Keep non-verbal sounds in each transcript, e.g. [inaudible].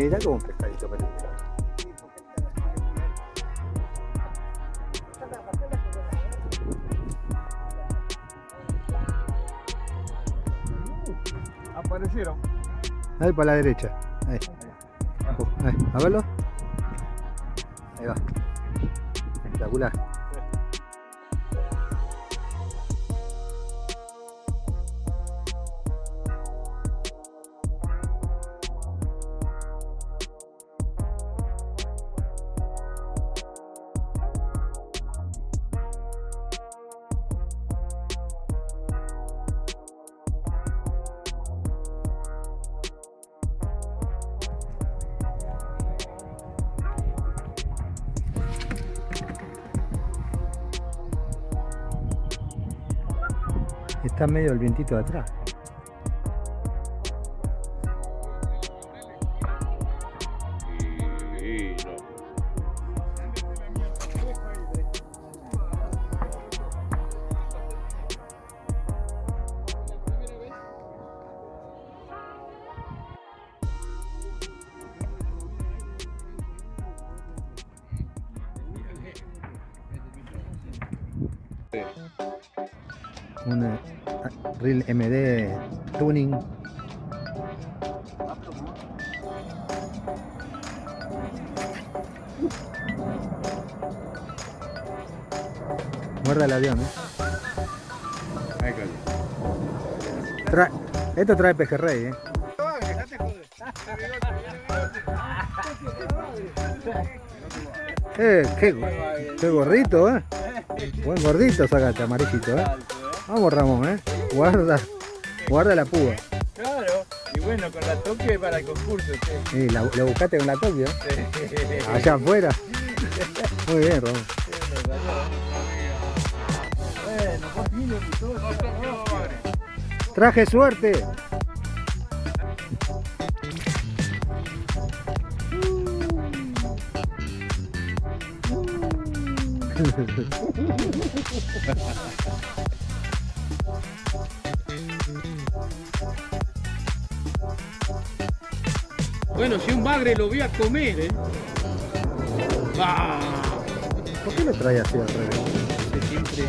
Mirá como un pescadito peludo. Aparecieron. Ahí para la derecha. Ahí. Ahí. A verlo. Ahí va. Espectacular. Está medio el vientito de atrás. Un eh, Reel MD Tuning. Muerda el avión, ¿eh? Tra- Esto trae pejerrey, ¿eh? [laughs] Eh, qué, qué gorrito, ¿eh? Buen gordito sacaste, amarillito, ¿eh? Vamos, Ramón, ¿eh? Guarda, guarda la púa. Claro. Y bueno, con la toque para el concurso, che. Y la, la buscaste con la Tokio, allá afuera. Muy bien, Ramón. Traje suerte. [laughs] Bueno, si un bagre lo voy a comer, ¿eh? ¡Bah! ¿Por qué lo trae así al revés? Que siempre,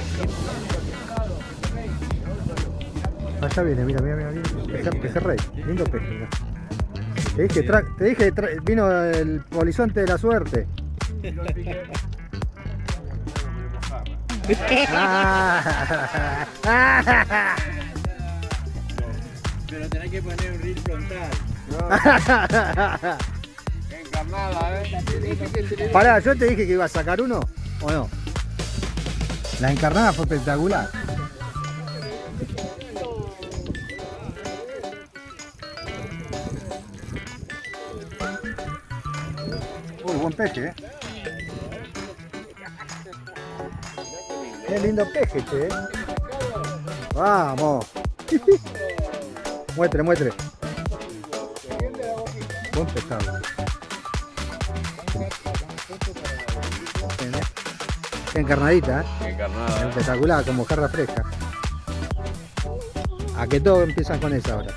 Allá viene, mira, mira, mira, mira. Peje- Pejerrey, lindo peje, mira. Te dije, tra- te dije, tra- vino el polizonte de la suerte. Ah. Pero tenés que poner un reel frontal. Encarnada, [laughs] ¿eh? Pará, yo te dije que iba a sacar uno, ¿o no? La encarnada fue espectacular. Uy, buen peje, eh. Qué lindo peje, che. eh. Vamos. [laughs] muestre, muestre. Buen pescado. Bien, eh. Encarnadita, ¿eh? Encarnada. espectacular, como jarra fresca. A que todos empiezan con esa ahora.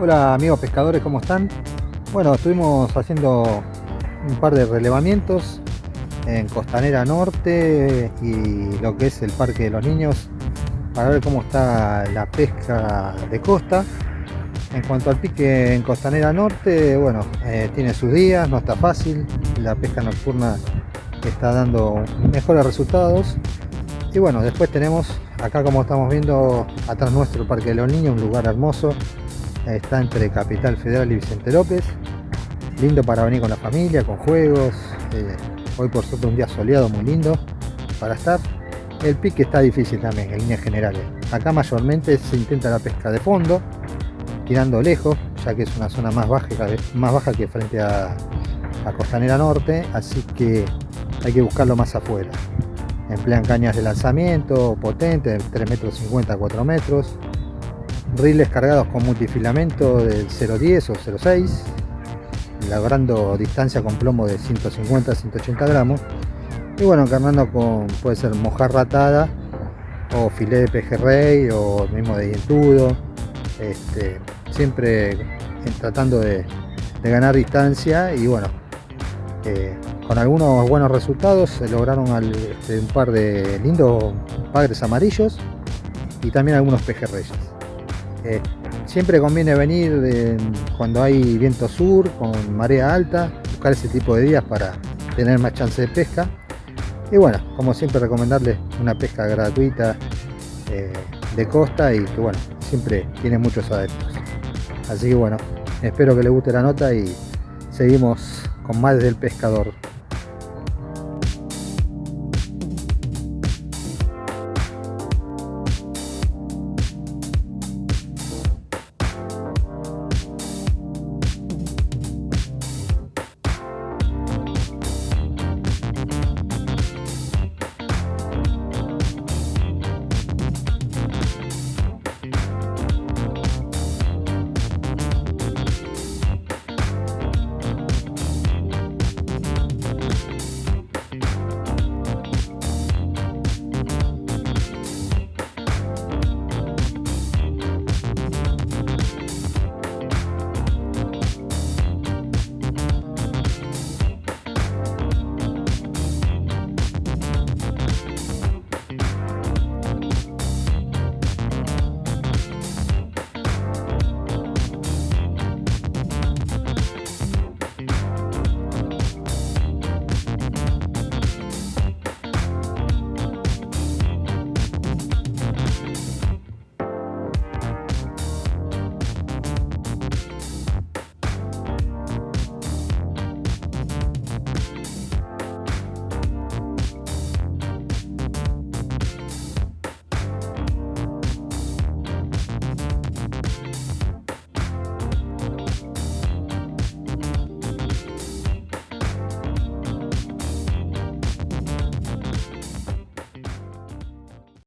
Hola amigos pescadores, ¿cómo están? Bueno, estuvimos haciendo un par de relevamientos en Costanera Norte y lo que es el Parque de los Niños para ver cómo está la pesca de costa. En cuanto al pique en Costanera Norte, bueno, eh, tiene sus días, no está fácil, la pesca nocturna está dando mejores resultados. Y bueno, después tenemos acá como estamos viendo atrás nuestro Parque de los Niños, un lugar hermoso está entre Capital Federal y Vicente López. Lindo para venir con la familia, con juegos. eh, hoy por suerte un día soleado muy lindo para estar. El pique está difícil también en líneas generales. Acá mayormente se intenta la pesca de fondo, tirando lejos, ya que es una zona más baja, más baja que frente a, Costanera Norte, así que hay que buscarlo más afuera. Emplean cañas de lanzamiento potentes, de 3 metros 50 a 4 metros, riles cargados con multifilamento del 0.10 o 0.6, logrando distancia con plomo de 150 a 180 gramos. Y bueno, encarnando con, puede ser mojarra atada, o filé de pejerrey, o mismo de dientudo. Este, siempre en- tratando de, ganar distancia y bueno, eh, con algunos buenos resultados se lograron este, un par de lindos padres amarillos y también algunos pejerreyes. Eh, siempre conviene venir cuando hay viento sur, con marea alta, buscar ese tipo de días para tener más chance de pesca. Y bueno, como siempre recomendarles una pesca gratuita eh, de costa y que bueno, siempre tiene muchos adeptos. Así que bueno, espero que les guste la nota y seguimos con más del pescador.